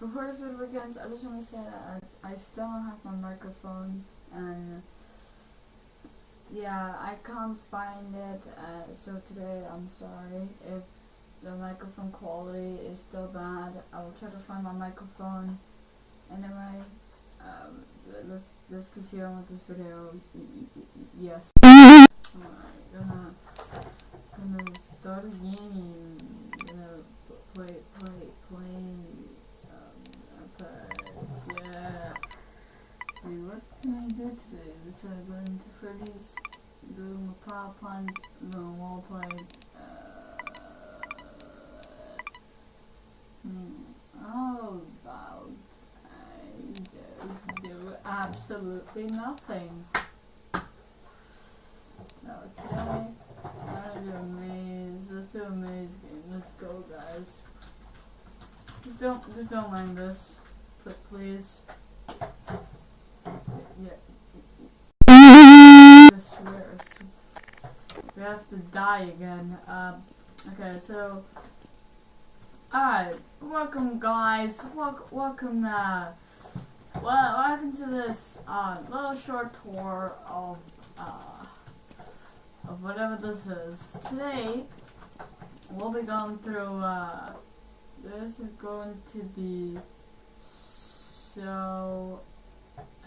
before this video begins, I just want to say that I, I still don't have my microphone, and yeah, I can't find it. Uh, so today, I'm sorry if the microphone quality is still bad. I will try to find my microphone. Anyway, um, let's let's continue on with this video. Yes. Alright, gonna gonna start a game. Gonna play play play. Go into Freddy's Doom, a power plant, the wall plate. Uh, hmm, how about I do absolutely nothing? Okay, I'm a maze. Let's do a maze game. Let's go, guys. Just don't, just don't mind this, but please. Yeah. We have to die again. Um, okay, so. Alright, welcome guys. Wel- welcome, uh. Well, welcome to this, uh, little short tour of, uh, of whatever this is. Today, we'll be going through, uh, this is going to be so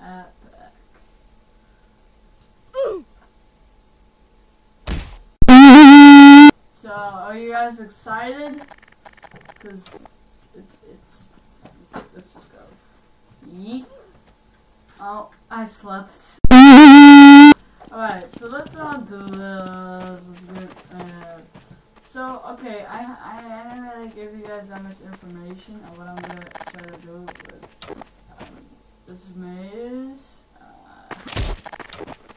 epic. So, are you guys excited? Cause it's it's let's, let's just go. Yeet. Oh, I slept. Alright, so let's do this. Uh, so okay, I I I didn't really give you guys that much information on what I'm gonna try to do with um, this maze.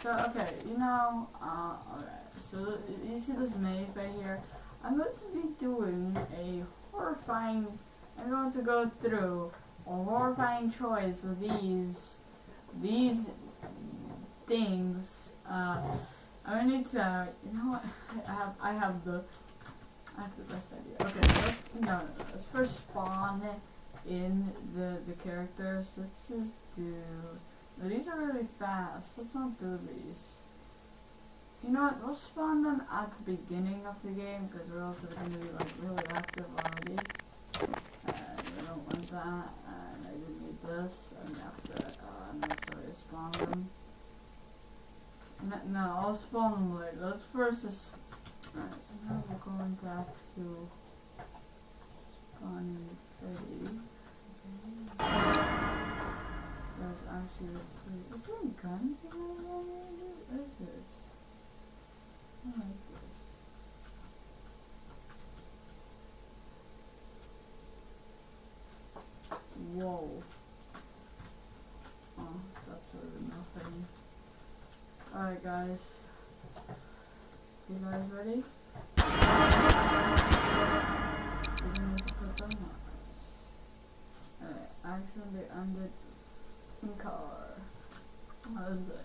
So okay, you know, uh, alright. So you see this maze right here? I'm going to be doing a horrifying. I'm going to go through a horrifying choice with these these things. Uh, I need to. Uh, you know what? I have I have the I have the best idea. Okay, let's, no, no, let's first spawn in the the characters. Let's just do. These are really fast. Let's not do these. You know what? We'll spawn them at the beginning of the game because they're going to be like really active already. And I don't want that. And I do need this. And after, uh, and after to spawn them. No, no, I'll spawn them later. Let's first just. Alright, so now we're going to have to spawn in 30 guys actually play. Is there a gun thing What is this? I like this. Whoa. Oh, it's absolutely nothing. Alright guys. You guys ready? Alright, accidentally ended in car. That was good.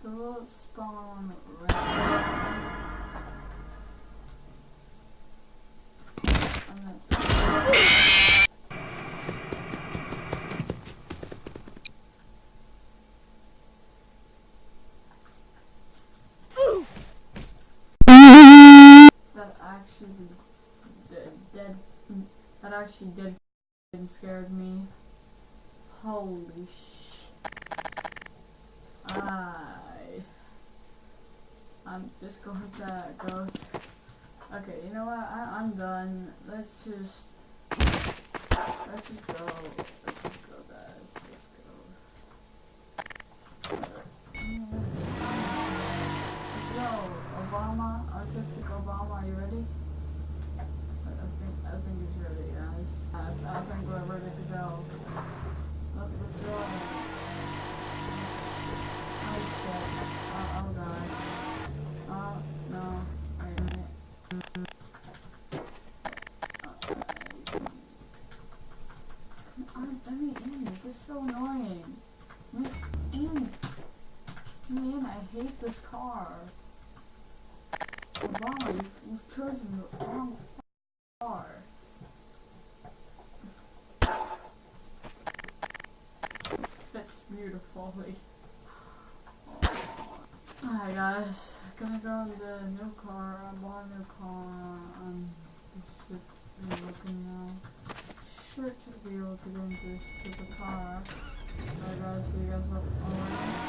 So spawn that actually dead, dead that actually did scared me. Holy sh! I I'm just going to go. okay, you know what? I, I'm done. Let's just let's just go. Let's just go, guys. Let's go. Let's go, Obama, autistic Obama. Are you ready? I I think I think he's ready, guys. I, I think we're ready to go. car. Why? You've chosen the wrong car. Fits beautifully. Hi oh. guys, gonna go in the new car. I bought a new car. I should be looking now. Should be able to go into this the car. Alright guys, we you guys look alright?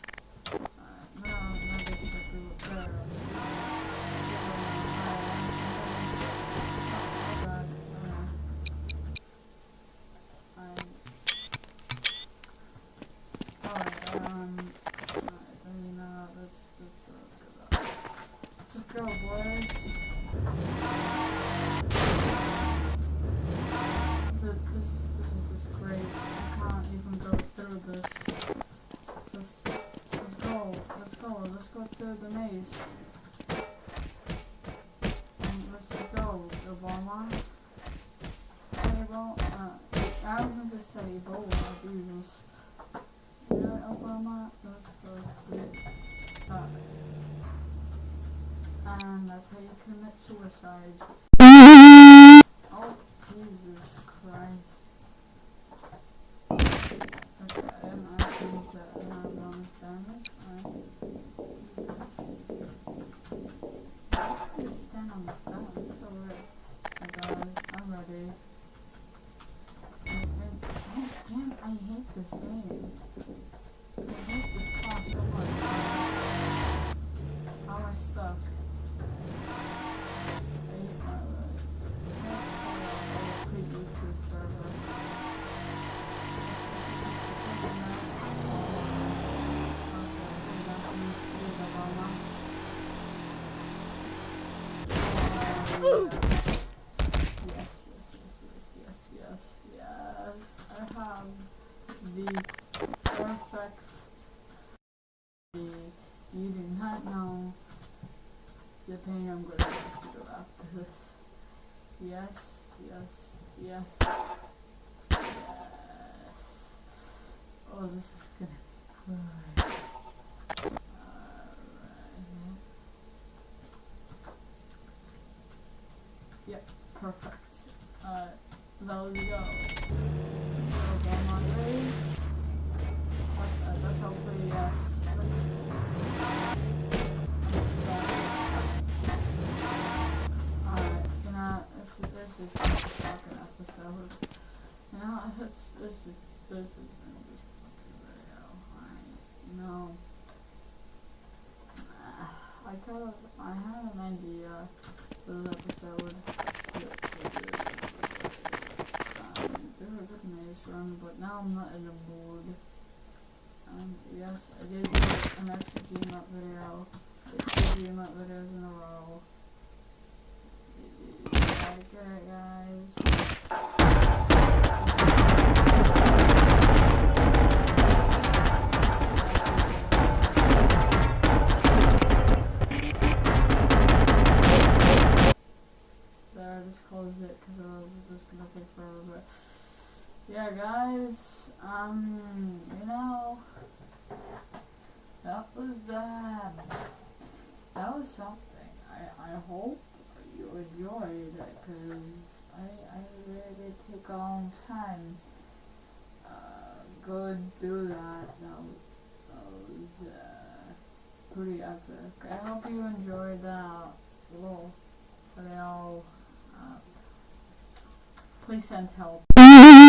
go, let's go through the maze. And let's go, Obama. Able, uh, I was going to say Ebola, Jesus. Yeah, Obama, that's for please. Uh, and that's how you commit suicide. Oh, Jesus Christ. This this car so much. How am I stuck? I hate my life. I can't follow a quit YouTube forever. Yes, yes, yes, yes, yes, yes, yes. I have the perfect you do not know the pain I'm going to feel after this. Yes, yes, yes, yes. Oh, this is gonna be good. Yep, perfect. Uh, go. So, this, this is, this is gonna be fucking. Alright, you know. I thought I had an idea for this episode. Um, you know, that was uh, that was something. I I hope you enjoyed it because I I really did take a long time. Uh, go do that. That was, that was uh, pretty epic. I hope you enjoyed that little video. Uh, please send help.